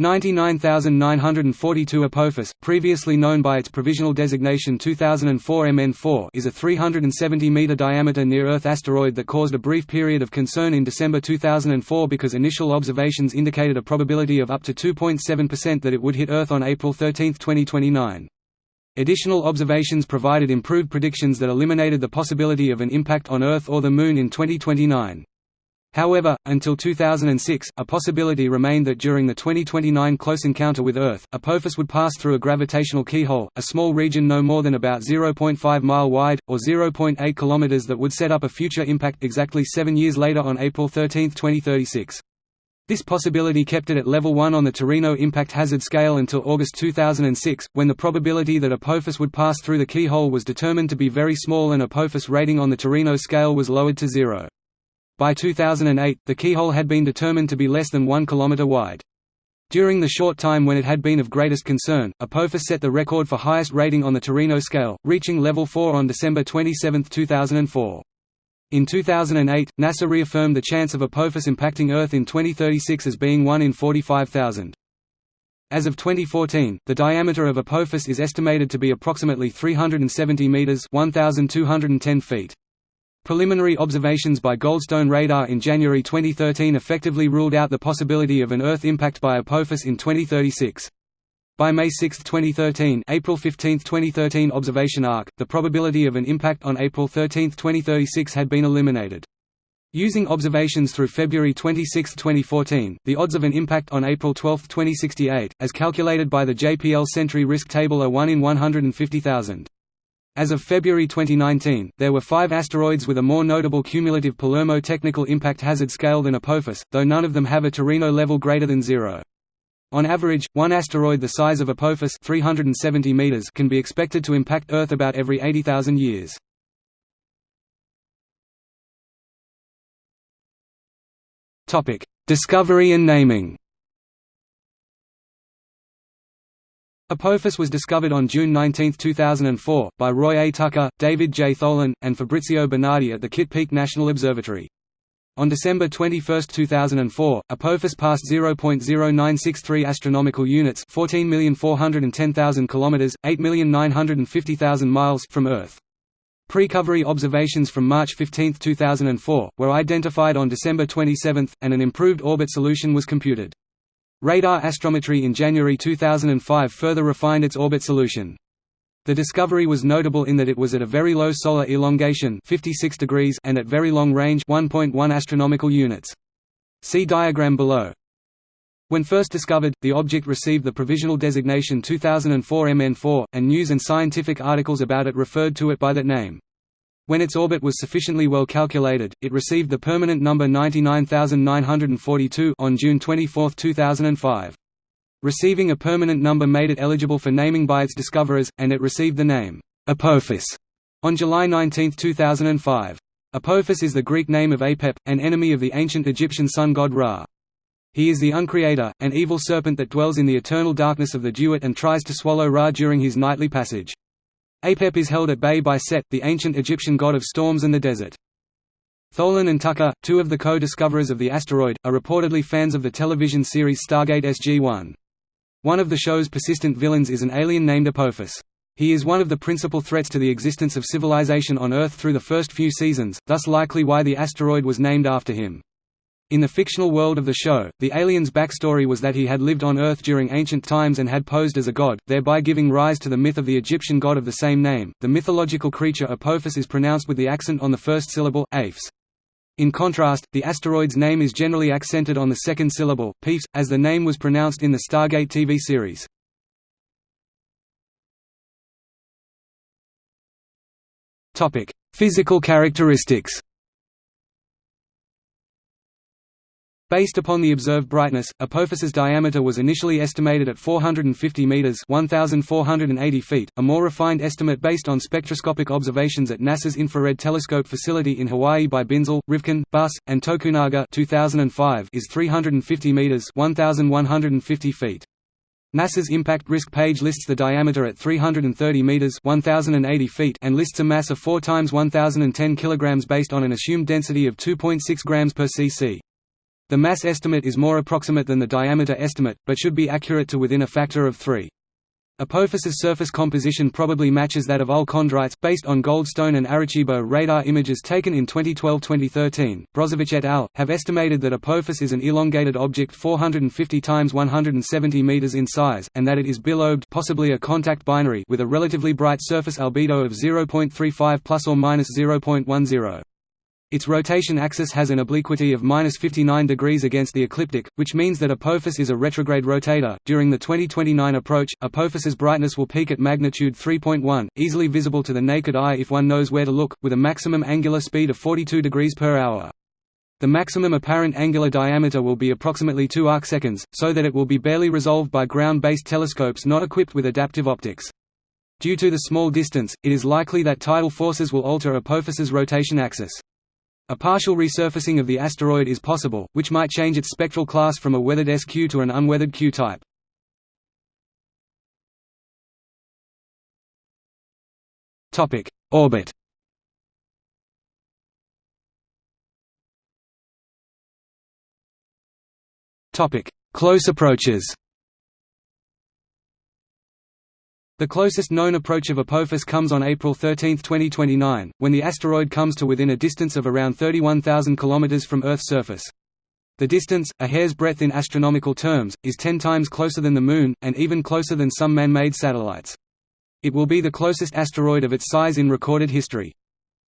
99942 Apophis, previously known by its provisional designation 2004 MN4 is a 370-meter diameter near-Earth asteroid that caused a brief period of concern in December 2004 because initial observations indicated a probability of up to 2.7% that it would hit Earth on April 13, 2029. Additional observations provided improved predictions that eliminated the possibility of an impact on Earth or the Moon in 2029. However, until 2006, a possibility remained that during the 2029 close encounter with Earth, Apophis would pass through a gravitational keyhole, a small region no more than about 0.5 mile wide, or 0.8 km that would set up a future impact exactly seven years later on April 13, 2036. This possibility kept it at level 1 on the Torino impact hazard scale until August 2006, when the probability that Apophis would pass through the keyhole was determined to be very small and Apophis rating on the Torino scale was lowered to zero. By 2008, the keyhole had been determined to be less than 1 km wide. During the short time when it had been of greatest concern, Apophis set the record for highest rating on the Torino scale, reaching level 4 on December 27, 2004. In 2008, NASA reaffirmed the chance of Apophis impacting Earth in 2036 as being 1 in 45,000. As of 2014, the diameter of Apophis is estimated to be approximately 370 meters (1210 feet). Preliminary observations by Goldstone radar in January 2013 effectively ruled out the possibility of an Earth impact by Apophis in 2036. By May 6, 2013 April 15, 2013 observation arc, the probability of an impact on April 13, 2036 had been eliminated. Using observations through February 26, 2014, the odds of an impact on April 12, 2068, as calculated by the JPL Sentry risk table are 1 in 150,000. As of February 2019, there were five asteroids with a more notable cumulative Palermo technical impact hazard scale than Apophis, though none of them have a Torino level greater than zero. On average, one asteroid the size of Apophis 370 meters can be expected to impact Earth about every 80,000 years. Discovery and naming Apophis was discovered on June 19, 2004, by Roy A. Tucker, David J. Tholen, and Fabrizio Bernardi at the Kitt Peak National Observatory. On December 21, 2004, Apophis passed 0.0963 astronomical units, 14,410,000 kilometers, 8,950,000 miles from Earth. Precovery observations from March 15, 2004, were identified on December 27, and an improved orbit solution was computed. Radar astrometry in January 2005 further refined its orbit solution. The discovery was notable in that it was at a very low solar elongation 56 degrees and at very long range 1.1 astronomical units. See diagram below. When first discovered, the object received the provisional designation 2004 MN4, and news and scientific articles about it referred to it by that name. When its orbit was sufficiently well calculated, it received the permanent number 99942 on June 24, 2005. Receiving a permanent number made it eligible for naming by its discoverers, and it received the name, Apophis, on July 19, 2005. Apophis is the Greek name of Apep, an enemy of the ancient Egyptian sun god Ra. He is the uncreator, an evil serpent that dwells in the eternal darkness of the Duat and tries to swallow Ra during his nightly passage. Apep is held at bay by Set, the ancient Egyptian god of storms and the desert. Tholen and Tucker, two of the co-discoverers of the asteroid, are reportedly fans of the television series Stargate SG-1. One of the show's persistent villains is an alien named Apophis. He is one of the principal threats to the existence of civilization on Earth through the first few seasons, thus likely why the asteroid was named after him. In the fictional world of the show, the alien's backstory was that he had lived on Earth during ancient times and had posed as a god, thereby giving rise to the myth of the Egyptian god of the same name. The mythological creature Apophis is pronounced with the accent on the first syllable, aphes. In contrast, the asteroid's name is generally accented on the second syllable, peeps, as the name was pronounced in the Stargate TV series. Physical characteristics Based upon the observed brightness, Apophis's diameter was initially estimated at 450 meters (1480 feet). A more refined estimate based on spectroscopic observations at NASA's Infrared Telescope facility in Hawaii by Binzel, Rivkin, Bus, and Tokunaga (2005) is 350 meters (1150 feet). NASA's impact risk page lists the diameter at 330 meters (1080 feet) and lists a mass of 4 times 1010 kilograms based on an assumed density of 2.6 grams per cc. The mass estimate is more approximate than the diameter estimate, but should be accurate to within a factor of 3. Apophis's surface composition probably matches that of LL-chondrites, based on Goldstone and Arecibo radar images taken in 2012-2013. Brozovic et al. have estimated that Apophis is an elongated object 450 times 170 meters in size, and that it is bilobed, possibly a contact binary, with a relatively bright surface albedo of 0.35 plus or minus 0.10. Its rotation axis has an obliquity of minus 59 degrees against the ecliptic, which means that Apophis is a retrograde rotator. During the 2029 approach, Apophis's brightness will peak at magnitude 3.1, easily visible to the naked eye if one knows where to look, with a maximum angular speed of 42 degrees per hour. The maximum apparent angular diameter will be approximately 2 arcseconds, so that it will be barely resolved by ground-based telescopes not equipped with adaptive optics. Due to the small distance, it is likely that tidal forces will alter Apophis's rotation axis. A partial resurfacing of the asteroid is possible, which might change its spectral class from a weathered SQ to an unweathered Q type. Topic: Orbit. Topic: Close approaches. The closest known approach of Apophis comes on April 13, 2029, when the asteroid comes to within a distance of around 31,000 km from Earth's surface. The distance, a hair's breadth in astronomical terms, is 10 times closer than the Moon, and even closer than some man-made satellites. It will be the closest asteroid of its size in recorded history.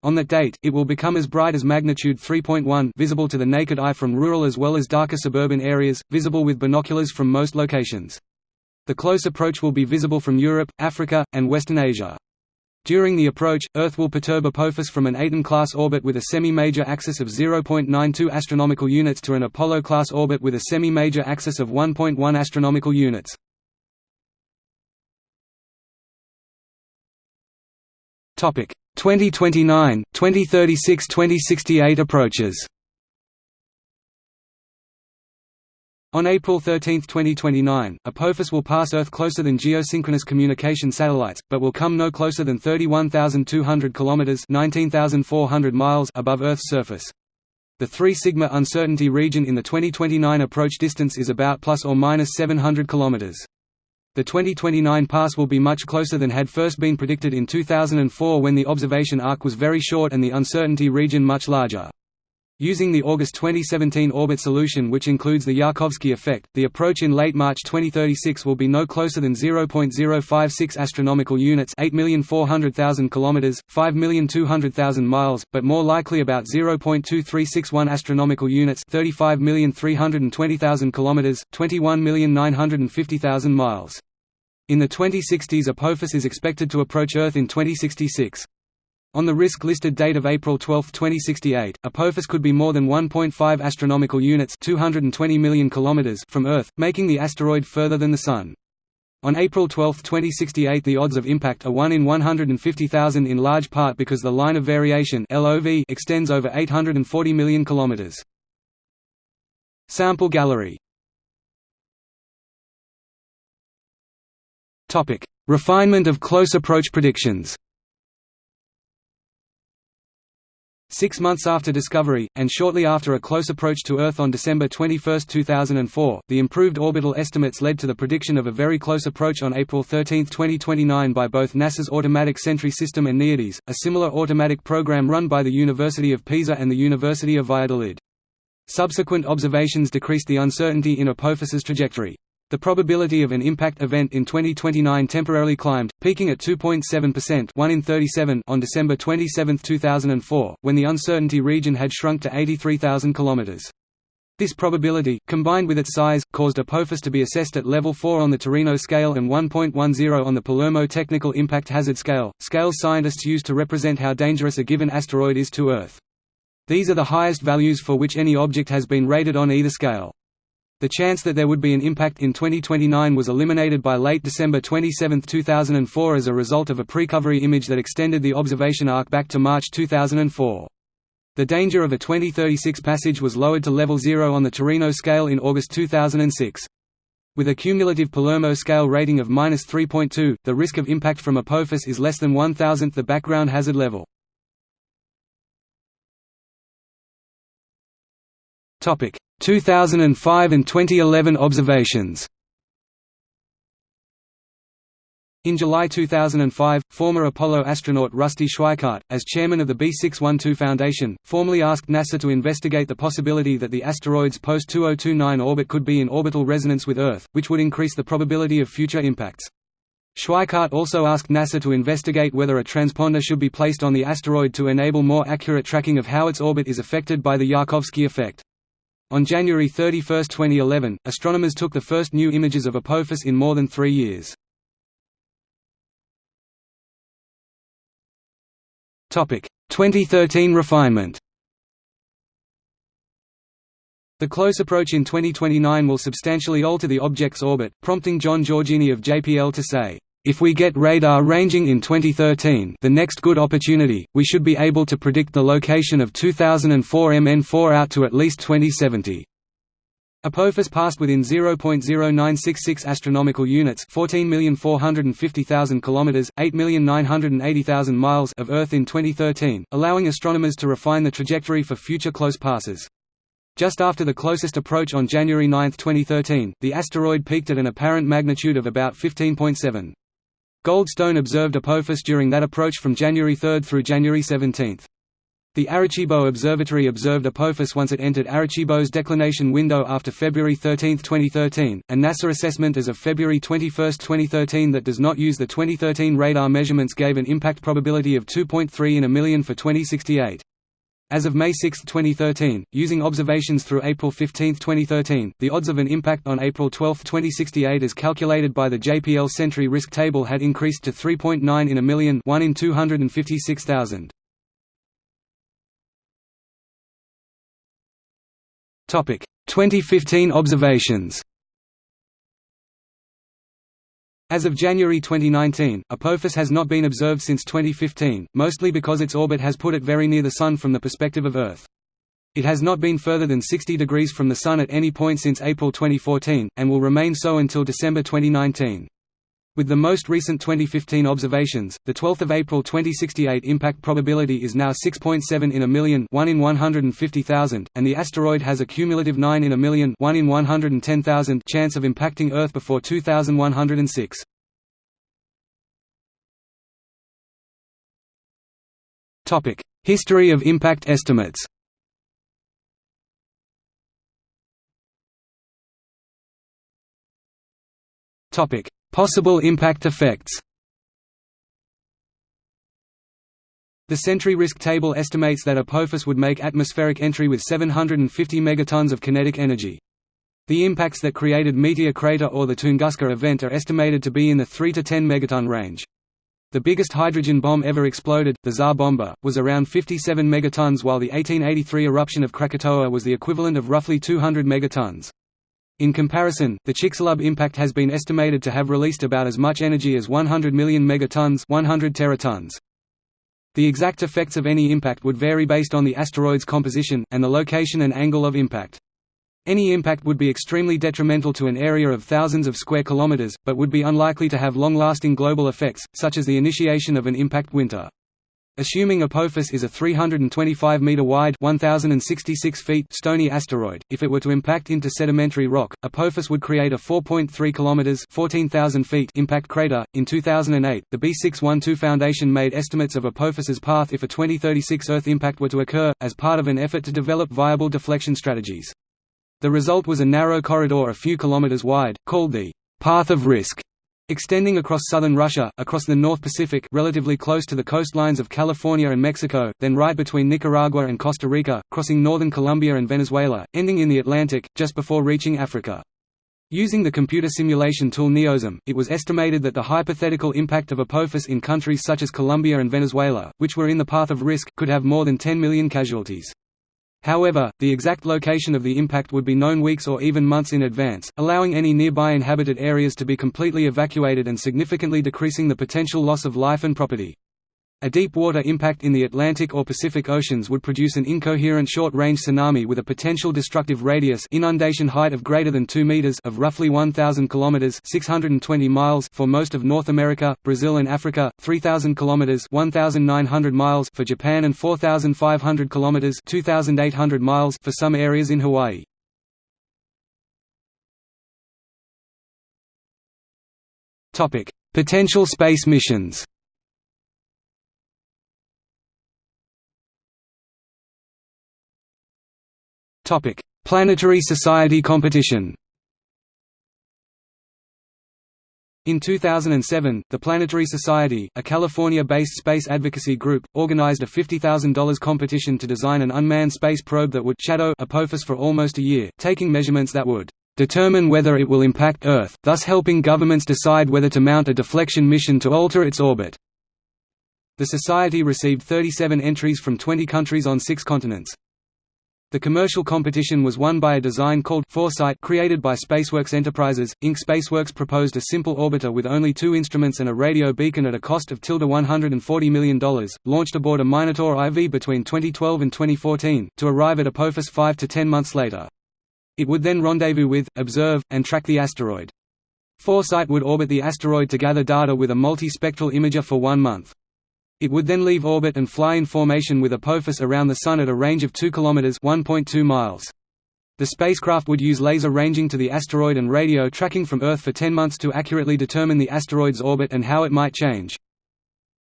On that date, it will become as bright as magnitude 3.1 visible to the naked eye from rural as well as darker suburban areas, visible with binoculars from most locations. The close approach will be visible from Europe, Africa, and Western Asia. During the approach, Earth will perturb Apophis from an Aten-class orbit with a semi-major axis of 0.92 astronomical units to an Apollo-class orbit with a semi-major axis of 1.1 astronomical units. Topic: 2029, 2036, 2068 approaches. On April 13, 2029, Apophis will pass Earth closer than geosynchronous communication satellites, but will come no closer than 31,200 kilometers (19,400 miles) above Earth's surface. The 3 sigma uncertainty region in the 2029 approach distance is about plus or minus 700 kilometers. The 2029 pass will be much closer than had first been predicted in 2004 when the observation arc was very short and the uncertainty region much larger. Using the August 2017 orbit solution which includes the Yarkovsky effect, the approach in late March 2036 will be no closer than 0.056 astronomical units, 8,400,000 kilometers, 5,200,000 miles, but more likely about 0.2361 astronomical units, 35,320,000 kilometers, 21,950,000 miles. In the 2060s Apophis is expected to approach Earth in 2066. On the risk-listed date of April 12, 2068, Apophis could be more than 1.5 astronomical units 220 million kilometers from Earth, making the asteroid further than the Sun. On April 12, 2068 the odds of impact are 1 in 150,000 in large part because the line of variation LOV extends over 840 million kilometers. Sample gallery Topic: Refinement of close approach predictions Six months after discovery, and shortly after a close approach to Earth on December 21, 2004, the improved orbital estimates led to the prediction of a very close approach on April 13, 2029 by both NASA's Automatic Sentry System and NEODyS, a similar automatic program run by the University of Pisa and the University of Valladolid. Subsequent observations decreased the uncertainty in Apophis's trajectory. The probability of an impact event in 2029 temporarily climbed, peaking at 2.7% 1 in 37 on December 27, 2004, when the uncertainty region had shrunk to 83,000 km. This probability, combined with its size, caused Apophis to be assessed at level 4 on the Torino scale and 1.10 on the Palermo Technical Impact Hazard Scale, scales scientists use to represent how dangerous a given asteroid is to Earth. These are the highest values for which any object has been rated on either scale. The chance that there would be an impact in 2029 was eliminated by late December 27, 2004 as a result of a precovery image that extended the observation arc back to March 2004. The danger of a 2036 passage was lowered to level 0 on the Torino scale in August 2006. With a cumulative Palermo scale rating of -3.2, the risk of impact from Apophis is less than one thousandth the background hazard level. Topic: 2005 and 2011 observations. In July 2005, former Apollo astronaut Rusty Schweickart, as chairman of the B612 Foundation, formally asked NASA to investigate the possibility that the asteroid's post-2029 orbit could be in orbital resonance with Earth, which would increase the probability of future impacts. Schweickart also asked NASA to investigate whether a transponder should be placed on the asteroid to enable more accurate tracking of how its orbit is affected by the Yarkovsky effect. On January 31, 2011, astronomers took the first new images of Apophis in more than three years. Topic 2013 refinement The close approach in 2029 will substantially alter the object's orbit, prompting Jon Giorgini of JPL to say, "...if we get radar ranging in 2013 the next good opportunity, we should be able to predict the location of 2004 MN4 out to at least 2070." Apophis passed within 0.0966 astronomical units, 14,450,000 kilometers, 8,980,000 miles of Earth in 2013, allowing astronomers to refine the trajectory for future close passes. Just after the closest approach on January 9, 2013, the asteroid peaked at an apparent magnitude of about 15.7. Goldstone observed Apophis during that approach from January 3 through January 17. The Arecibo Observatory observed Apophis once it entered Arecibo's declination window after February 13, 2013. A NASA assessment as of February 21, 2013 that does not use the 2013 radar measurements gave an impact probability of 2.3 in a million for 2068. As of May 6, 2013, using observations through April 15, 2013, the odds of an impact on April 12, 2068 as calculated by the JPL Sentry Risk Table had increased to 3.9 in a million 1 in 256,000. Topic: 2015 observations As of January 2019, Apophis has not been observed since 2015, mostly because its orbit has put it very near the Sun from the perspective of Earth. It has not been further than 60 degrees from the Sun at any point since April 2014, and will remain so until December 2019. With the most recent 2015 observations, the 12th of April 2068 impact probability is now 6.7 in a million 1 in 150,000, and the asteroid has a cumulative 9 in a million 1 in 110,000 chance of impacting Earth before 2106. Topic: History of impact estimates Topic Possible impact effects The Sentry Risk Table estimates that Apophis would make atmospheric entry with 750 megatons of kinetic energy. The impacts that created Meteor Crater or the Tunguska event are estimated to be in the 3 to 10 megaton range. The biggest hydrogen bomb ever exploded, the Tsar Bomba, was around 57 megatons while the 1883 eruption of Krakatoa was the equivalent of roughly 200 megatons. In comparison, the Chicxulub impact has been estimated to have released about as much energy as 100 million megatons 100 teratons. The exact effects of any impact would vary based on the asteroid's composition, and the location and angle of impact. Any impact would be extremely detrimental to an area of thousands of square kilometers, but would be unlikely to have long-lasting global effects, such as the initiation of an impact winter. Assuming Apophis is a 325-meter wide 1,066 feet stony asteroid, if it were to impact into sedimentary rock, Apophis would create a 4.3 kilometers 14,000 feet impact crater. In 2008, the B612 Foundation made estimates of Apophis's path if a 2036 Earth impact were to occur, as part of an effort to develop viable deflection strategies. The result was a narrow corridor a few kilometers wide, called the path of risk Extending across southern Russia, across the North Pacific relatively close to the coastlines of California and Mexico, then right between Nicaragua and Costa Rica, crossing northern Colombia and Venezuela, ending in the Atlantic, just before reaching Africa. Using the computer simulation tool NEOSM, it was estimated that the hypothetical impact of Apophis in countries such as Colombia and Venezuela, which were in the path of risk, could have more than 10 million casualties. However, the exact location of the impact would be known weeks or even months in advance, allowing any nearby inhabited areas to be completely evacuated and significantly decreasing the potential loss of life and property. A deep water impact in the Atlantic or Pacific Oceans would produce an incoherent short-range tsunami with a potential destructive radius inundation height of greater than 2 meters of roughly 1000 kilometers 620 miles for most of North America, Brazil and Africa, 3000 kilometers 1900 miles for Japan and 4500 kilometers 2800 miles for some areas in Hawaii. Topic: Potential space missions. Topic: Planetary Society competition. In 2007, the Planetary Society, a California-based space advocacy group, organized a $50,000 competition to design an unmanned space probe that would shadow Apophis for almost a year, taking measurements that would determine whether it will impact Earth, thus helping governments decide whether to mount a deflection mission to alter its orbit. The Society received 37 entries from 20 countries on six continents. The commercial competition was won by a design called Foresight created by Spaceworks Enterprises, Inc. Spaceworks proposed a simple orbiter with only two instruments and a radio beacon at a cost of tilde $140 million, launched aboard a Minotaur IV between 2012 and 2014, to arrive at Apophis 5 to 10 months later. It would then rendezvous with, observe, and track the asteroid. Foresight would orbit the asteroid to gather data with a multispectral imager for one month. It would then leave orbit and fly in formation with Apophis around the Sun at a range of 2 km 1.2 miles. The spacecraft would use laser ranging to the asteroid and radio tracking from Earth for 10 months to accurately determine the asteroid's orbit and how it might change.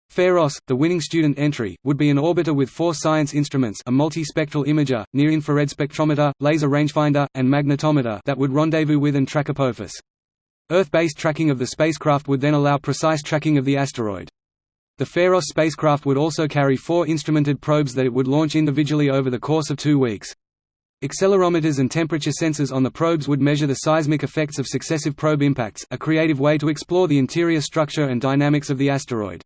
Pharos, the winning student entry, would be an orbiter with four science instruments a multispectral imager, near-infrared spectrometer, laser rangefinder, and magnetometer that would rendezvous with and track Apophis. Earth-based tracking of the spacecraft would then allow precise tracking of the asteroid. The Pharos spacecraft would also carry four instrumented probes that it would launch individually over the course of two weeks. Accelerometers and temperature sensors on the probes would measure the seismic effects of successive probe impacts, a creative way to explore the interior structure and dynamics of the asteroid.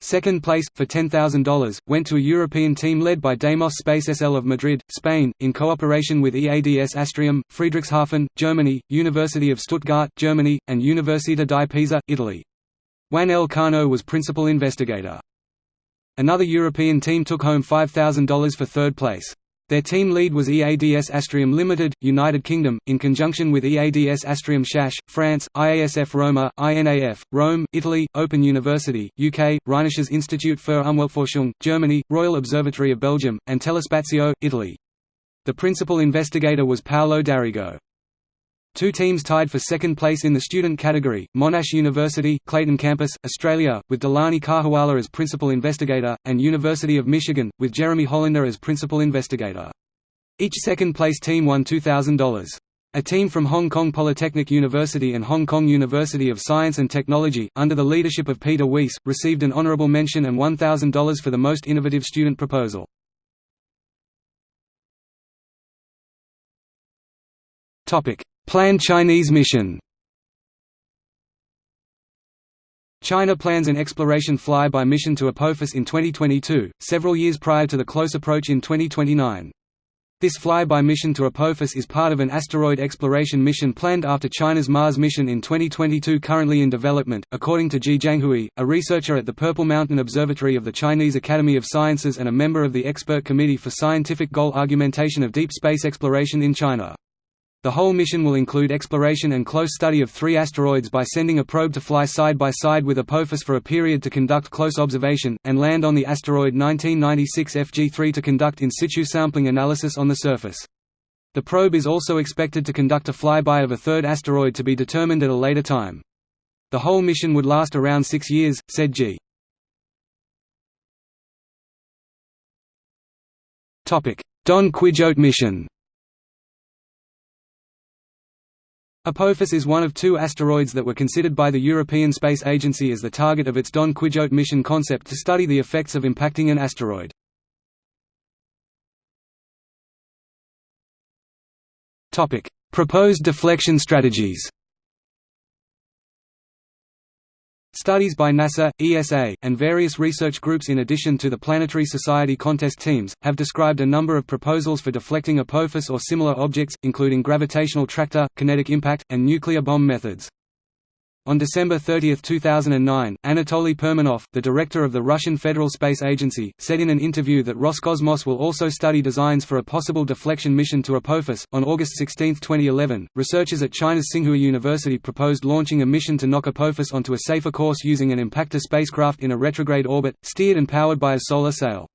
Second place, for $10,000, went to a European team led by Deimos Space SL of Madrid, Spain, in cooperation with EADS Astrium, Friedrichshafen, Germany, University of Stuttgart, Germany, and Università di Pisa, Italy. Juan L. Cano was principal investigator. Another European team took home $5,000 for third place. Their team lead was EADS Astrium Limited, United Kingdom, in conjunction with EADS Astrium Schacht, France, IASF Roma, INAF, Rome, Italy, Open University, UK, Rheinisches Institut für Umweltforschung, Germany, Royal Observatory of Belgium, and Telespazio, Italy. The principal investigator was Paolo D'Arrigo. Two teams tied for second place in the student category, Monash University, Clayton Campus, Australia, with Dilani Kahawala as principal investigator, and University of Michigan, with Jeremy Hollander as principal investigator. Each second-place team won $2,000. A team from Hong Kong Polytechnic University and Hong Kong University of Science and Technology, under the leadership of Peter Weiss, received an honorable mention and $1,000 for the most innovative student proposal. Planned Chinese mission China plans an exploration fly-by mission to Apophis in 2022, several years prior to the close approach in 2029. This fly-by mission to Apophis is part of an asteroid exploration mission planned after China's Mars mission in 2022 currently in development, according to Ji Jianghui, a researcher at the Purple Mountain Observatory of the Chinese Academy of Sciences and a member of the Expert Committee for Scientific Goal Argumentation of Deep Space Exploration in China. The whole mission will include exploration and close study of three asteroids by sending a probe to fly side by side with Apophis for a period to conduct close observation, and land on the asteroid 1996 FG3 to conduct in situ sampling analysis on the surface. The probe is also expected to conduct a flyby of a third asteroid to be determined at a later time. The whole mission would last around six years, said Ji. Don Quijote mission Apophis is one of two asteroids that were considered by the European Space Agency as the target of its Don Quijote mission concept to study the effects of impacting an asteroid. Proposed deflection strategies Studies by NASA, ESA, and various research groups in addition to the Planetary Society contest teams, have described a number of proposals for deflecting Apophis or similar objects, including gravitational tractor, kinetic impact, and nuclear bomb methods. On December 30, 2009, Anatoly Perminov, the director of the Russian Federal Space Agency, said in an interview that Roscosmos will also study designs for a possible deflection mission to Apophis. On August 16, 2011, researchers at China's Tsinghua University proposed launching a mission to knock Apophis onto a safer course using an impactor spacecraft in a retrograde orbit, steered and powered by a solar sail.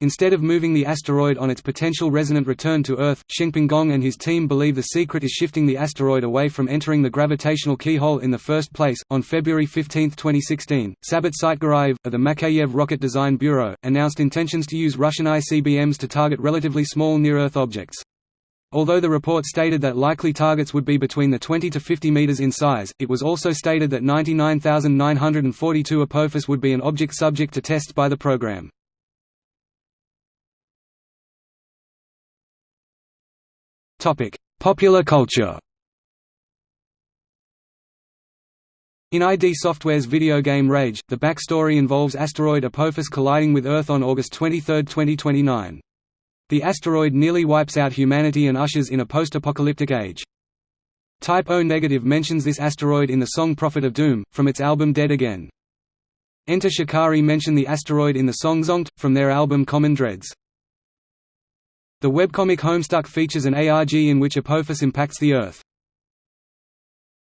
Instead of moving the asteroid on its potential resonant return to Earth, Shengping Gong and his team believe the secret is shifting the asteroid away from entering the gravitational keyhole in the first place. On February 15, 2016, Sabit Saitgarayev, of the Makeyev Rocket Design Bureau, announced intentions to use Russian ICBMs to target relatively small near-Earth objects. Although the report stated that likely targets would be between the 20 to 50 meters in size, it was also stated that 99,942 Apophis would be an object subject to tests by the program. Topic: Popular culture. In ID Software's video game Rage, the backstory involves asteroid Apophis colliding with Earth on August 23, 2029. The asteroid nearly wipes out humanity and ushers in a post-apocalyptic age. Type O Negative mentions this asteroid in the song Prophet of Doom, from its album Dead Again. Enter Shikari mention the asteroid in the song Zonked, from their album Common Dreads. The webcomic Homestuck features an ARG in which Apophis impacts the Earth.